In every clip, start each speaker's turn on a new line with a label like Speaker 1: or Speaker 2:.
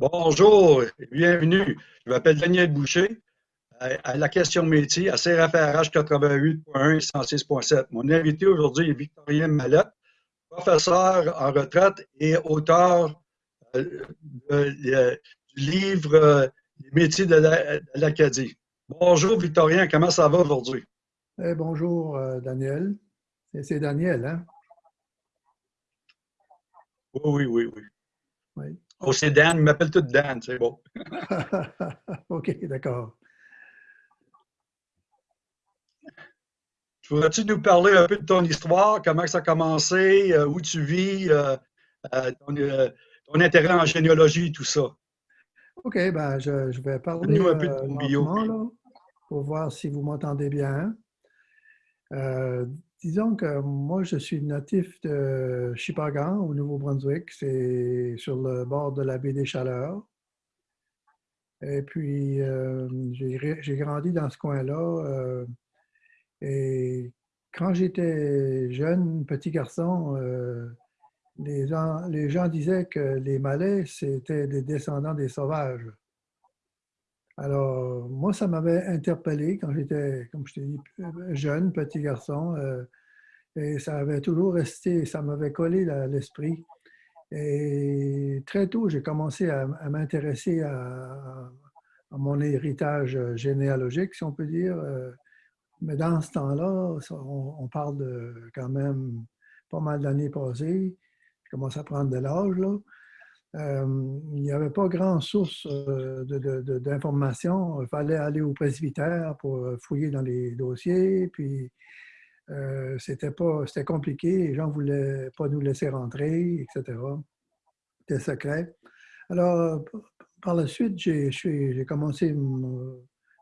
Speaker 1: Bonjour et bienvenue. Je m'appelle Daniel Boucher à la question métier à CRFRH 88.1 et 106.7. Mon invité aujourd'hui est Victorien Mallette, professeur en retraite et auteur euh, du livre euh, Les métiers de l'Acadie. Bonjour Victorien, comment ça va aujourd'hui?
Speaker 2: Eh, bonjour euh, Daniel. C'est Daniel, hein?
Speaker 1: Oui, oui, oui, oui. Oh, c'est Dan, il m'appelle tout Dan, c'est bon.
Speaker 2: OK, d'accord.
Speaker 1: Pourrais-tu nous parler un peu de ton histoire, comment ça a commencé, euh, où tu vis, euh, euh, ton, intérêt en généalogie et tout ça?
Speaker 2: OK, ben je, vais parler un peu de ton bio. pour voir si vous m'entendez bien. Disons que moi, je suis natif de Chipagan, au Nouveau-Brunswick. C'est sur le bord de la baie des Chaleurs. Et puis, j'ai grandi dans ce coin-là. Et quand j'étais jeune, petit garçon, euh, les, gens, disaient que les Malais, c'était des descendants des sauvages. Alors, moi, ça m'avait interpellé quand j'étais, comme je t'ai dit, jeune, petit garçon. Euh, et ça avait toujours resté, ça m'avait collé à l'esprit. Et très tôt, j'ai commencé à, m'intéresser à, mon héritage généalogique, si on peut dire. Euh, mais dans ce temps-là, on, parle de quand même pas mal d'années passées. Je commence à prendre de l'âge. là. Euh, il n'y avait pas grand source euh, d'informations. Il fallait aller au presbytère pour fouiller dans les dossiers. Puis euh, c'était pas c'était compliqué. Les gens ne voulaient pas nous laisser rentrer, etc. C'était secret. Alors, par la suite, j'ai commencé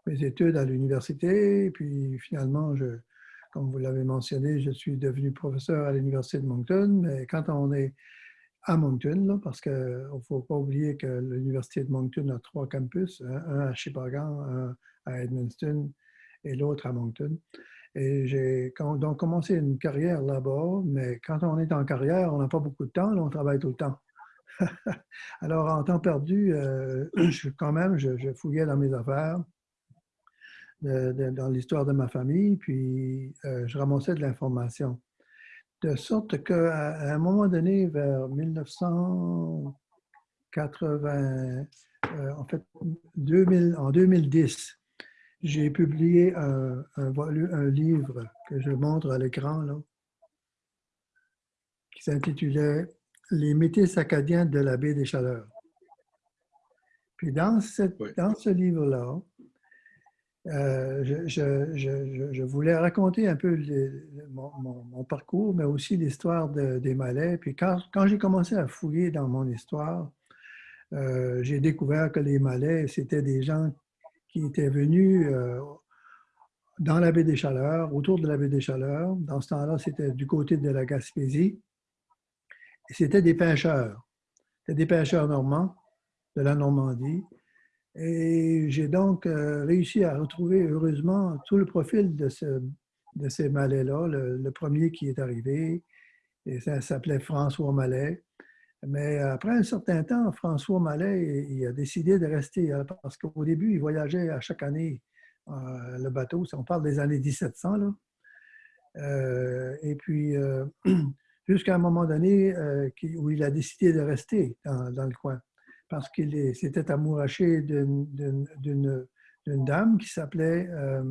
Speaker 2: mes études à l'université. Puis finalement, je, comme vous l'avez mentionné, je suis devenu professeur à l'Université de Moncton. Mais quand on est à Moncton, parce qu'il ne faut pas oublier que l'Université de Moncton a trois campus, un à Sheboygan, un à Edmundston et l'autre à Moncton. Et j'ai donc commencé une carrière là-bas, mais quand on est en carrière, on n'a pas beaucoup de temps, on travaille tout le temps. Alors, en temps perdu, euh, je, quand même, je, fouillais dans mes affaires dans l'histoire de ma famille, puis euh, je ramassais de l'information. De sorte qu'à un moment donné, vers 1980, euh, en fait, 2000, en 2010, j'ai publié un, un, un, livre que je montre à l'écran, qui s'intitulait Les métis acadiens de la baie des Chaleurs. Puis dans, cette, dans ce livre-là, euh, je, voulais raconter un peu mon, parcours, mais aussi l'histoire des Malais. Puis quand, j'ai commencé à fouiller dans mon histoire, euh, j'ai découvert que les Malais, c'était des gens qui étaient venus euh, dans la baie des Chaleurs, autour de la baie des Chaleurs. Dans ce temps-là, c'était du côté de la Gaspésie. Et c'était des pêcheurs. Des pêcheurs normands de la Normandie. Et j'ai donc euh, réussi à retrouver heureusement tout le profil de, ce, ces Malais-là. Le, premier qui est arrivé, et ça s'appelait François Malais. Mais après un certain temps, François Mallet, il a décidé de rester parce qu'au début, il voyageait à chaque année euh, le bateau. On parle des années 1700. Là. Euh, et puis, jusqu'à un moment donné où il a décidé de rester dans le coin parce qu'il s'était amouraché d'une dame qui s'appelait euh,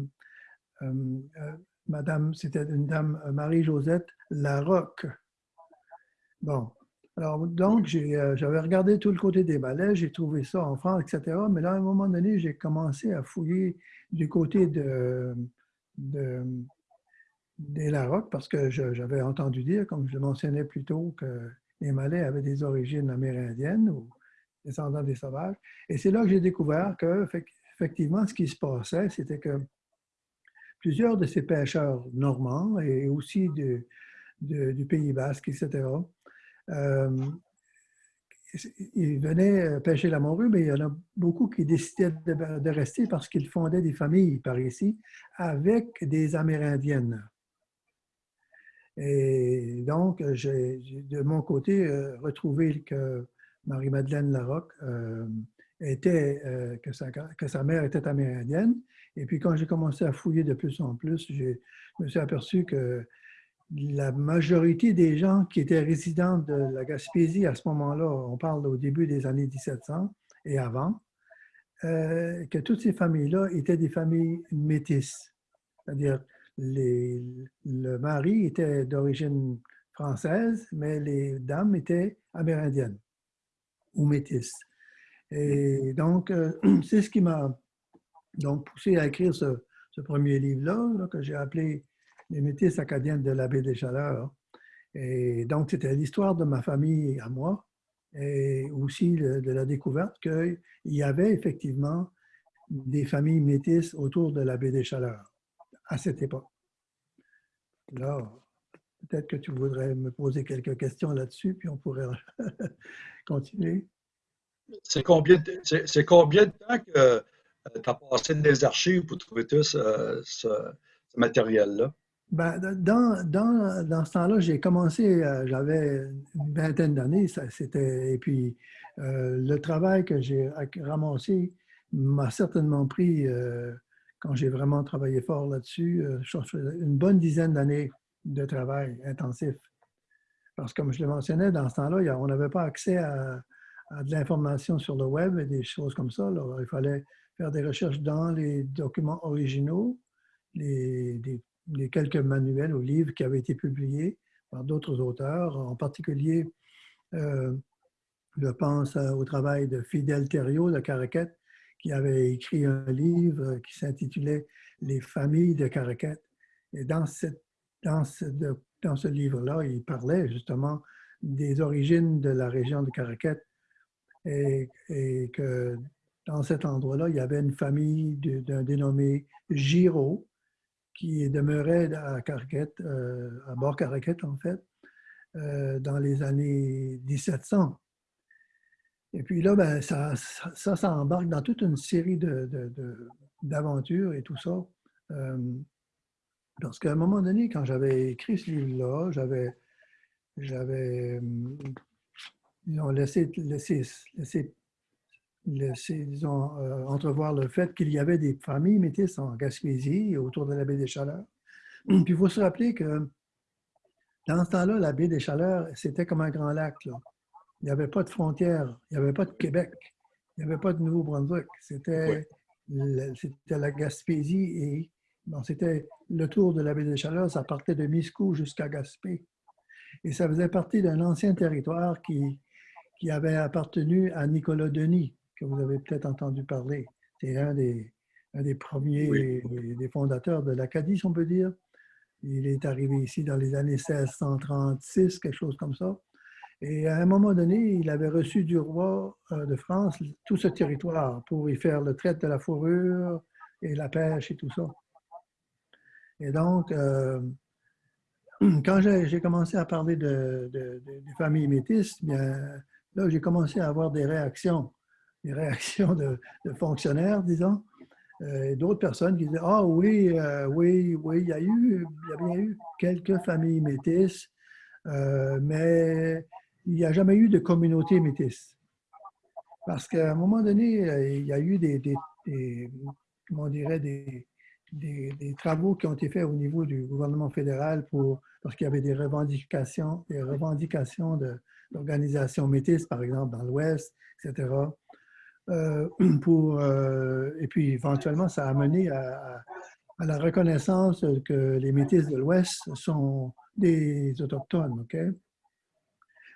Speaker 2: euh, euh, Madame, c'était une dame Marie-Josette Larocque. Bon, alors donc j'avais regardé tout le côté des balais, j'ai trouvé ça en France, etc. Mais là, à un moment donné, j'ai commencé à fouiller du côté de, des Larocque parce que j'avais entendu dire, comme je le mentionnais plus tôt, que les Malais avaient des origines amérindiennes ou descendants des sauvages. Et c'est là que j'ai découvert que, effectivement, ce qui se passait, c'était que plusieurs de ces pêcheurs normands et aussi du Pays basque, etc., euh, ils venaient pêcher la morue, mais il y en a beaucoup qui décidaient de, rester parce qu'ils fondaient des familles par ici avec des Amérindiennes. Et donc, j'ai de mon côté euh, retrouvé que Marie-Madeleine Larocque, était, que, sa, que sa mère était amérindienne. Et puis quand j'ai commencé à fouiller de plus en plus, je me suis aperçu que la majorité des gens qui étaient résidents de la Gaspésie à ce moment-là, on parle au début des années 1700 et avant, euh, que toutes ces familles-là étaient des familles métisses. C'est-à-dire, le mari était d'origine française, mais les dames étaient amérindiennes ou métisses. Et donc, euh, c'est ce qui m'a donc poussé à écrire ce, premier livre-là, que j'ai appelé Les métis acadiennes de la baie des Chaleurs. Et donc, c'était l'histoire de ma famille à moi, et aussi de la découverte qu'il y avait effectivement des familles métisses autour de la baie des Chaleurs à cette époque. Là, peut-être que tu voudrais me poser quelques questions là-dessus, puis on pourrait continuer.
Speaker 1: C'est combien, de, temps que euh, tu as passé des archives pour trouver tout ce matériel-là?
Speaker 2: Ben, dans, dans, dans, ce temps-là, j'ai commencé, euh, j'avais une vingtaine d'années, c'était, et puis euh, le travail que j'ai ramassé m'a certainement pris, euh, quand j'ai vraiment travaillé fort là-dessus, une bonne dizaine d'années de travail intensif. Parce que comme je le mentionnais, dans ce temps-là, on n'avait pas accès à, de l'information sur le web et des choses comme ça. il fallait faire des recherches dans les documents originaux, les, des les quelques manuels ou livres qui avaient été publiés par d'autres auteurs, en particulier, euh, je pense au travail de Fidel Thériault de Caraquette, qui avait écrit un livre qui s'intitulait Les familles de Caraquette. Et dans, cette, dans ce, dans ce livre-là, il parlait justement des origines de la région de Caraquette et, et que dans cet endroit-là, il y avait une famille d'un dénommé Giraud, qui demeurait à Carquette, euh, à bord Carquette en fait, euh, dans les années 1700. Et puis là, ben, ça, ça, embarque dans toute une série d'aventures de, de, et tout ça. Euh, parce qu'à un moment donné, quand j'avais écrit ce livre-là, j'avais, j'avais laissé, laissé, laissé laisser, disons, euh, entrevoir le fait qu'il y avait des familles métisses en Gaspésie autour de la baie des Chaleurs. Puis il faut se rappeler que dans ce temps-là, la baie des Chaleurs, c'était comme un grand lac. Là. Il n'y avait pas de frontières, il n'y avait pas de Québec, il n'y avait pas de Nouveau-Brunswick. C'était la Gaspésie et bon, c'était le tour de la baie des Chaleurs, ça partait de Miscou jusqu'à Gaspé. Et ça faisait partie d'un ancien territoire qui, qui avait appartenu à Nicolas Denis, que vous avez peut-être entendu parler. C'est un des, un des premiers des fondateurs de l'Acadie, si on peut dire. Il est arrivé ici dans les années 1636, quelque chose comme ça. Et à un moment donné, il avait reçu du roi euh, de France tout ce territoire pour y faire le trait de la fourrure et la pêche et tout ça. Et donc, euh, quand j'ai commencé à parler de, des familles métisses, bien, là, j'ai commencé à avoir des réactions des réactions de, fonctionnaires, disons, euh, et d'autres personnes qui disaient Ah oui, euh, oui, oui, il y, a eu, il y a bien eu quelques familles métisses, euh, mais il n'y a jamais eu de communauté métisse. Parce qu'à un moment donné, il y a eu des, comment dirait, des, travaux qui ont été faits au niveau du gouvernement fédéral pour, parce qu'il y avait des revendications, des revendications d'organisations métisses, par exemple, dans l'Ouest, etc. Euh, pour, euh, et puis éventuellement, ça a mené à, la reconnaissance que les Métis de l'Ouest sont des Autochtones. ok?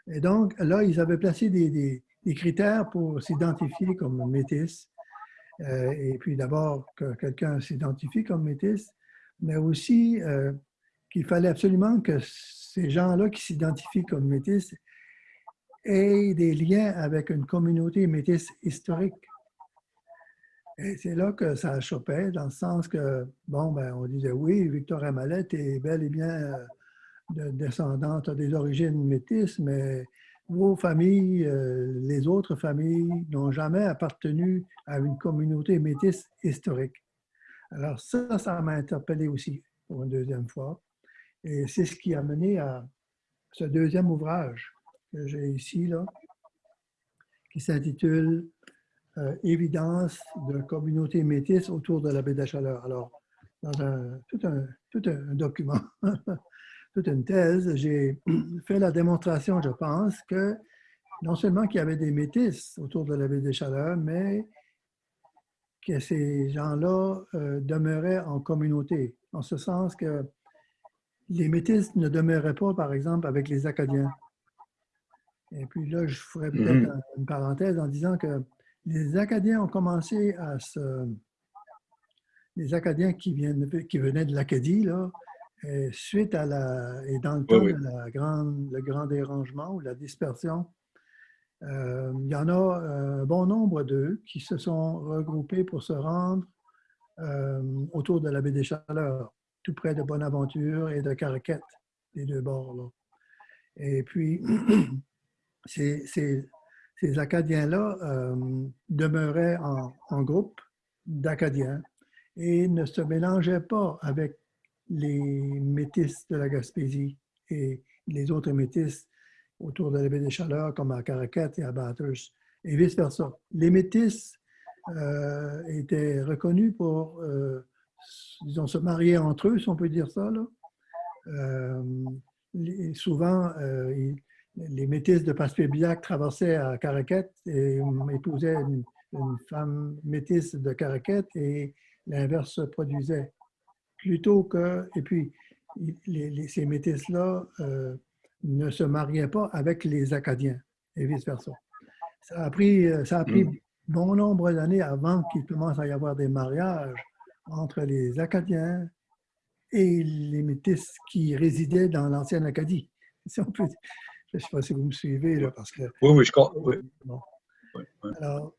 Speaker 2: Et donc, là, ils avaient placé des, critères pour s'identifier comme Métis. Euh, et puis d'abord, que quelqu'un s'identifie comme Métis, mais aussi qu'il fallait absolument que ces gens-là qui s'identifient comme Métis et des liens avec une communauté métisse historique. Et c'est là que ça chopait, dans le sens que, bon, ben, on disait oui, Victoria Mallette est bel et bien euh, de, descendante des origines métisses, mais vos familles, euh, les autres familles, n'ont jamais appartenu à une communauté métisse historique. Alors ça, ça m'a interpellé aussi pour une deuxième fois. Et c'est ce qui a mené à ce deuxième ouvrage que j'ai ici, là, qui s'intitule euh, Évidence de communauté métisse autour de la baie de la Chaleur. Alors, dans un, tout, un, tout un document, toute une thèse, j'ai fait la démonstration, je pense, que non seulement qu'il y avait des métisses autour de la baie des Chaleurs, mais que ces gens-là euh, demeuraient en communauté, en ce sens que les métis ne demeuraient pas, par exemple, avec les Acadiens. Et puis là, je peut-être mm-hmm. une parenthèse en disant que les Acadiens ont commencé à se... Les Acadiens qui, viennent, qui venaient de l'Acadie, là, suite à la... et dans le temps de la grande, le grand dérangement ou la dispersion, euh, il y en a un bon nombre d'eux qui se sont regroupés pour se rendre euh, autour de la baie des Chaleurs tout près de Bonaventure et de Caraquette, les deux bords. Et puis, ces, Acadiens-là euh, demeuraient en, groupe d'Acadiens et ne se mélangeaient pas avec les métis de la Gaspésie et les autres métis autour de la baie des Chaleurs, comme à Caraquette et à Bathurst, et vice-versa. Les métis euh, étaient reconnus pour euh, ils ont se marier entre eux, si on peut dire ça. Là. Euh, souvent, euh, les métis de Passepébiac traversaient à Caraquette et épousaient une, femme métisse de Caraquette et l'inverse se produisait. Plutôt que, et puis, ces métis-là euh, ne se mariaient pas avec les Acadiens et vice-versa. Ça a pris, ça a pris mm. bon nombre d'années avant qu'il commence à y avoir des mariages entre les Acadiens et les Métis qui résidaient dans l'ancienne Acadie. je ne sais pas si vous me suivez, là, parce que...
Speaker 1: Oui, oui, je crois. Oui.
Speaker 2: Alors,